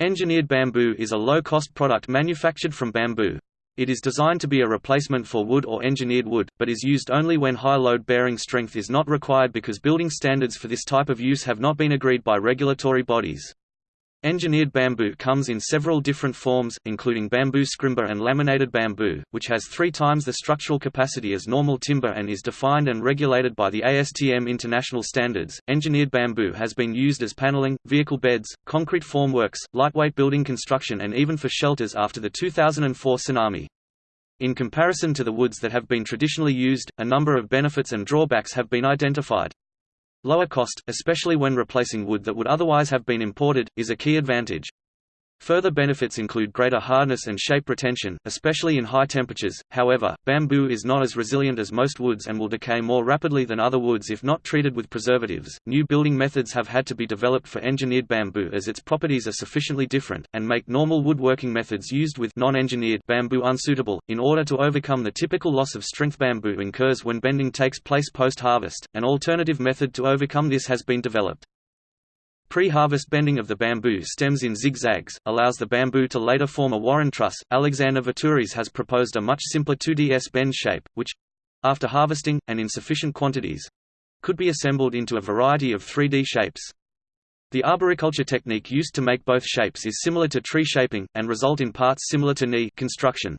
Engineered bamboo is a low-cost product manufactured from bamboo. It is designed to be a replacement for wood or engineered wood, but is used only when high load-bearing strength is not required because building standards for this type of use have not been agreed by regulatory bodies. Engineered bamboo comes in several different forms, including bamboo scrimber and laminated bamboo, which has three times the structural capacity as normal timber and is defined and regulated by the ASTM international standards. Engineered bamboo has been used as paneling, vehicle beds, concrete formworks, lightweight building construction, and even for shelters after the 2004 tsunami. In comparison to the woods that have been traditionally used, a number of benefits and drawbacks have been identified. Lower cost, especially when replacing wood that would otherwise have been imported, is a key advantage. Further benefits include greater hardness and shape retention, especially in high temperatures. However, bamboo is not as resilient as most woods and will decay more rapidly than other woods if not treated with preservatives. New building methods have had to be developed for engineered bamboo as its properties are sufficiently different and make normal woodworking methods used with non-engineered bamboo unsuitable in order to overcome the typical loss of strength bamboo incurs when bending takes place post-harvest. An alternative method to overcome this has been developed. Pre-harvest bending of the bamboo stems in zigzags, allows the bamboo to later form a warren truss. Alexander Vittouris has proposed a much simpler 2D S bend shape, which after harvesting, and in sufficient quantities could be assembled into a variety of 3D shapes. The arboriculture technique used to make both shapes is similar to tree shaping, and result in parts similar to knee construction.